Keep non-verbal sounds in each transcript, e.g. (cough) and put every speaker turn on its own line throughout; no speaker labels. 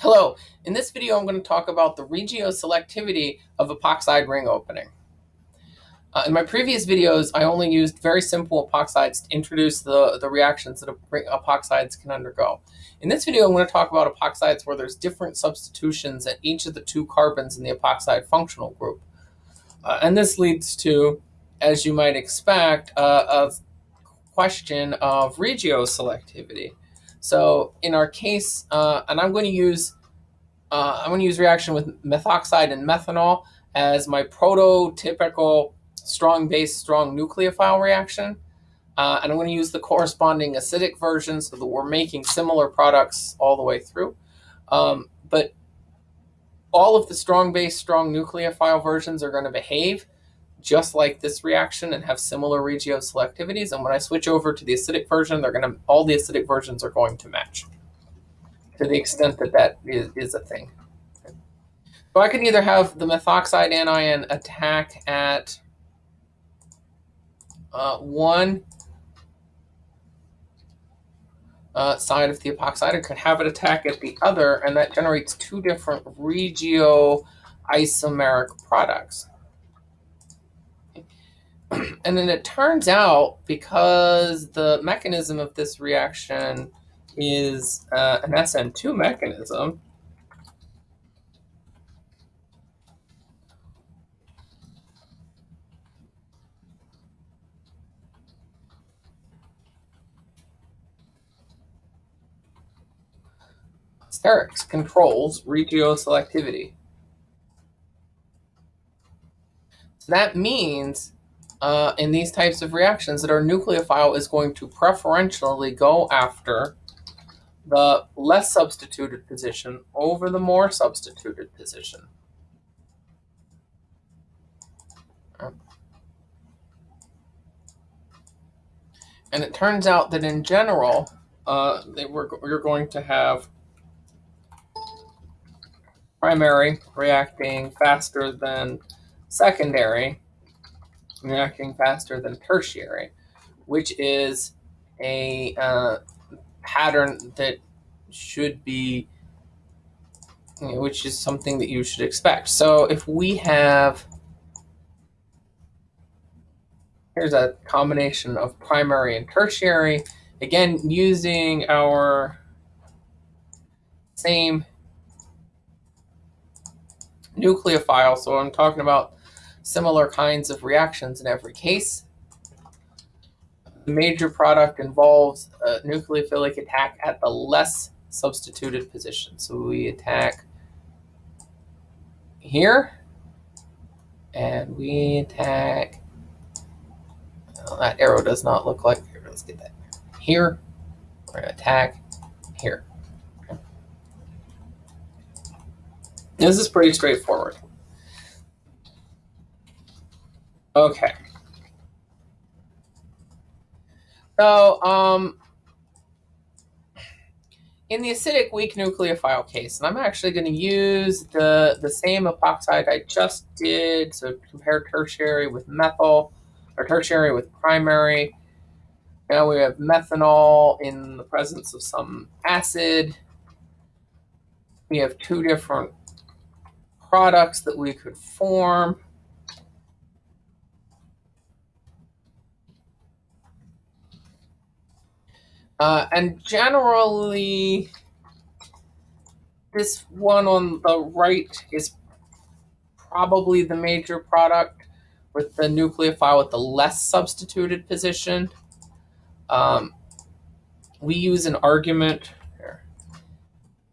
Hello, in this video I'm going to talk about the regioselectivity of epoxide ring opening. Uh, in my previous videos, I only used very simple epoxides to introduce the, the reactions that epoxides can undergo. In this video, I'm going to talk about epoxides where there's different substitutions at each of the two carbons in the epoxide functional group. Uh, and this leads to, as you might expect, uh, a question of regioselectivity. So in our case, uh, and I'm going to use uh, I'm going to use reaction with methoxide and methanol as my prototypical strong base, strong nucleophile reaction. Uh, and I'm going to use the corresponding acidic version so that we're making similar products all the way through. Um, but all of the strong base, strong nucleophile versions are going to behave just like this reaction and have similar regioselectivities. And when I switch over to the acidic version, they're going to all the acidic versions are going to match to the extent that that is, is a thing. So I can either have the methoxide anion attack at uh, one uh, side of the epoxide, or could have it attack at the other, and that generates two different regioisomeric products. (clears throat) and then it turns out, because the mechanism of this reaction is uh, an SN2 mechanism, sterics controls regioselectivity. So that means uh, in these types of reactions that our nucleophile is going to preferentially go after the less substituted position over the more substituted position. And it turns out that in general, uh, they were, we're going to have primary reacting faster than secondary, reacting faster than tertiary, which is a uh, pattern that should be, you know, which is something that you should expect. So if we have, here's a combination of primary and tertiary, again, using our same nucleophile. So I'm talking about similar kinds of reactions in every case. The major product involves a nucleophilic attack at the less substituted position. So we attack here, and we attack, well, that arrow does not look like, here, let's get that. Here, we're going to attack here. This is pretty straightforward. Okay. So, um, in the acidic weak nucleophile case, and I'm actually going to use the, the same epoxide I just did, so compare tertiary with methyl, or tertiary with primary. Now we have methanol in the presence of some acid. We have two different products that we could form. Uh, and generally, this one on the right is probably the major product with the nucleophile with the less substituted position. Um, we use an argument here.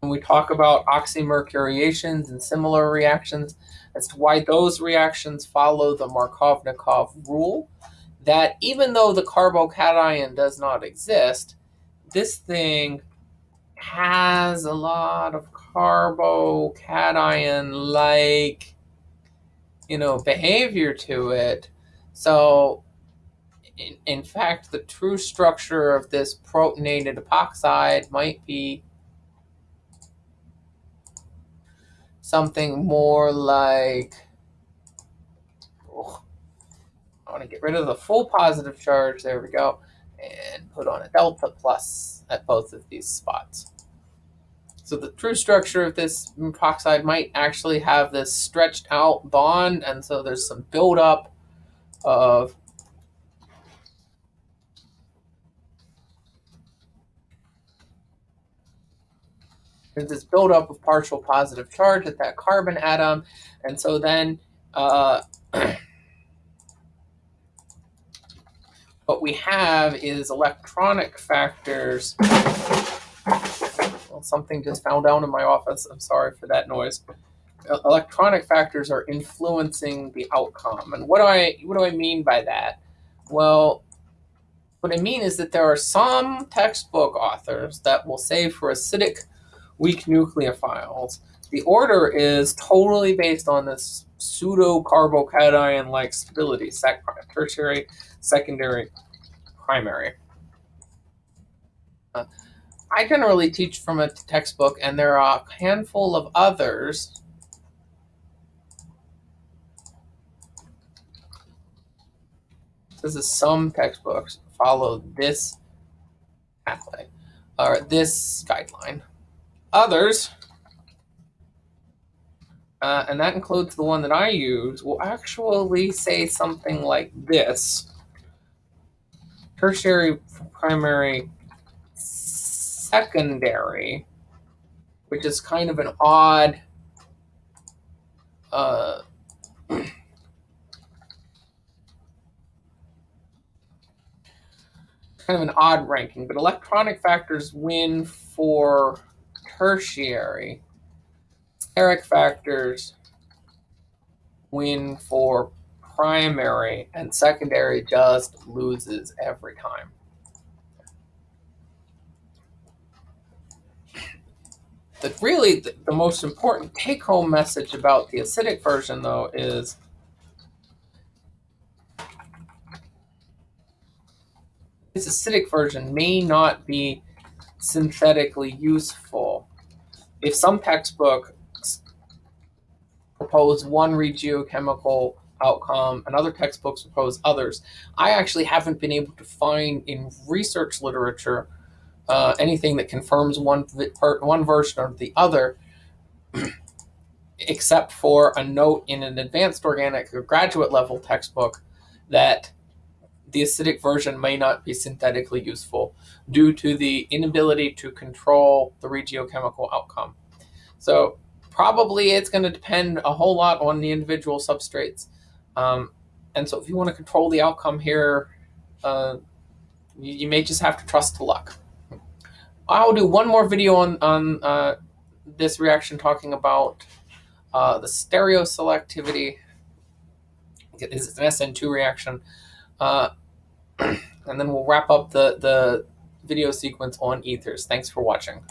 When we talk about oxymercuriations and similar reactions as to why those reactions follow the Markovnikov rule, that even though the carbocation does not exist, this thing has a lot of carbocation like you know behavior to it. So in, in fact the true structure of this protonated epoxide might be something more like oh, I want to get rid of the full positive charge. There we go and put on a delta plus at both of these spots. So the true structure of this epoxide might actually have this stretched out bond, and so there's some buildup of there's this buildup of partial positive charge at that carbon atom, and so then uh, (clears throat) what we have is electronic factors. Well, something just fell down in my office. I'm sorry for that noise. Electronic factors are influencing the outcome, and what do I what do I mean by that? Well, what I mean is that there are some textbook authors that will say for acidic weak nucleophiles, the order is totally based on this pseudo carbocation like stability, sec tertiary, secondary, primary. Uh, I generally teach from a textbook, and there are a handful of others. This is some textbooks follow this pathway or this guideline. Others, uh, and that includes the one that I use, will actually say something like this. Tertiary, primary, secondary, which is kind of an odd uh, (clears throat) kind of an odd ranking, but electronic factors win for tertiary, steric factors win for primary, and secondary just loses every time. The really the, the most important take-home message about the acidic version, though, is this acidic version may not be synthetically useful if some textbooks propose one regiochemical outcome and other textbooks propose others, I actually haven't been able to find in research literature uh, anything that confirms one, one version or the other, (clears throat) except for a note in an advanced organic or graduate level textbook that the acidic version may not be synthetically useful due to the inability to control the regiochemical outcome. So probably it's going to depend a whole lot on the individual substrates. Um, and so if you want to control the outcome here, uh, you, you, may just have to trust to luck. I'll do one more video on, on uh, this reaction talking about uh, the stereoselectivity. It's an SN2 reaction. Uh, (clears throat) and then we'll wrap up the, the video sequence on ethers. Thanks for watching.